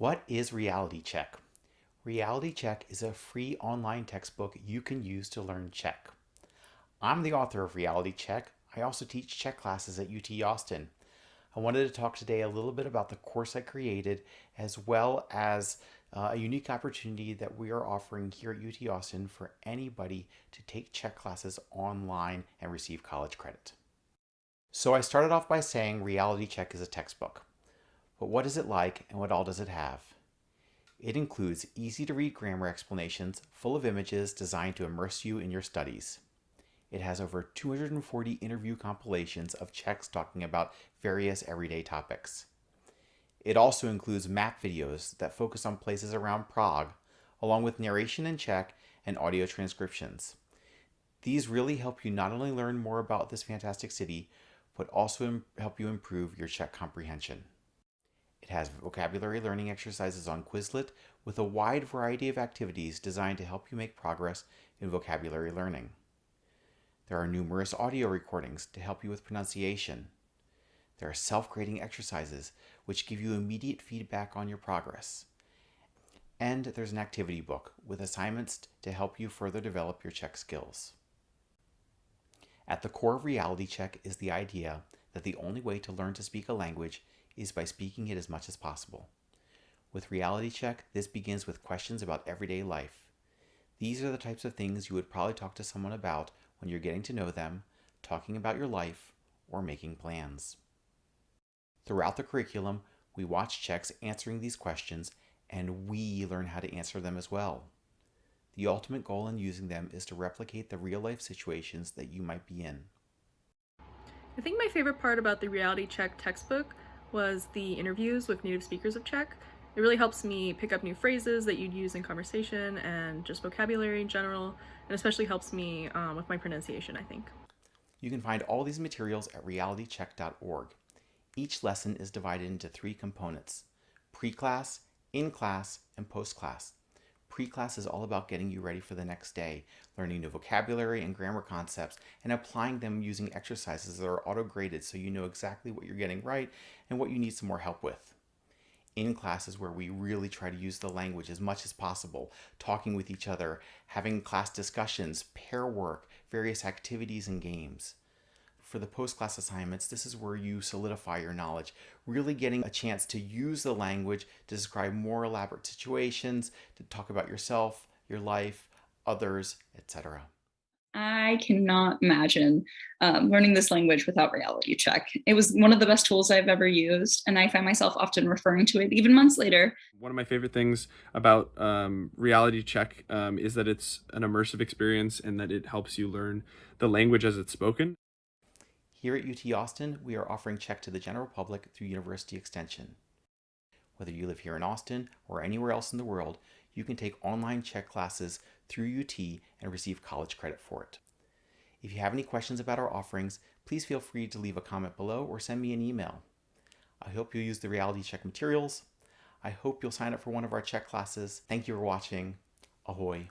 What is Reality Czech? Reality Czech is a free online textbook you can use to learn Czech. I'm the author of Reality Czech. I also teach Czech classes at UT Austin. I wanted to talk today a little bit about the course I created as well as uh, a unique opportunity that we are offering here at UT Austin for anybody to take Czech classes online and receive college credit. So I started off by saying Reality Czech is a textbook. But what is it like and what all does it have? It includes easy to read grammar explanations full of images designed to immerse you in your studies. It has over 240 interview compilations of Czechs talking about various everyday topics. It also includes map videos that focus on places around Prague, along with narration in Czech and audio transcriptions. These really help you not only learn more about this fantastic city, but also help you improve your Czech comprehension. It has vocabulary learning exercises on Quizlet with a wide variety of activities designed to help you make progress in vocabulary learning. There are numerous audio recordings to help you with pronunciation. There are self-grading exercises which give you immediate feedback on your progress. And there's an activity book with assignments to help you further develop your Czech skills. At the core of Reality Czech is the idea that the only way to learn to speak a language is by speaking it as much as possible. With Reality Czech, this begins with questions about everyday life. These are the types of things you would probably talk to someone about when you're getting to know them, talking about your life, or making plans. Throughout the curriculum, we watch Czechs answering these questions and we learn how to answer them as well. The ultimate goal in using them is to replicate the real life situations that you might be in. I think my favorite part about the Reality Czech textbook was the interviews with native speakers of Czech. It really helps me pick up new phrases that you'd use in conversation and just vocabulary in general, and especially helps me um, with my pronunciation, I think. You can find all these materials at realityczech.org. Each lesson is divided into three components, pre-class, in-class, and post-class. Pre-class is all about getting you ready for the next day, learning new vocabulary and grammar concepts, and applying them using exercises that are auto-graded so you know exactly what you're getting right and what you need some more help with. In class is where we really try to use the language as much as possible, talking with each other, having class discussions, pair work, various activities and games for the post-class assignments, this is where you solidify your knowledge, really getting a chance to use the language to describe more elaborate situations, to talk about yourself, your life, others, etc. I cannot imagine um, learning this language without Reality Czech. It was one of the best tools I've ever used, and I find myself often referring to it even months later. One of my favorite things about um, Reality Czech um, is that it's an immersive experience and that it helps you learn the language as it's spoken. Here at UT Austin, we are offering Czech to the general public through University Extension. Whether you live here in Austin or anywhere else in the world, you can take online Czech classes through UT and receive college credit for it. If you have any questions about our offerings, please feel free to leave a comment below or send me an email. I hope you'll use the Reality Czech materials. I hope you'll sign up for one of our Czech classes. Thank you for watching. Ahoy!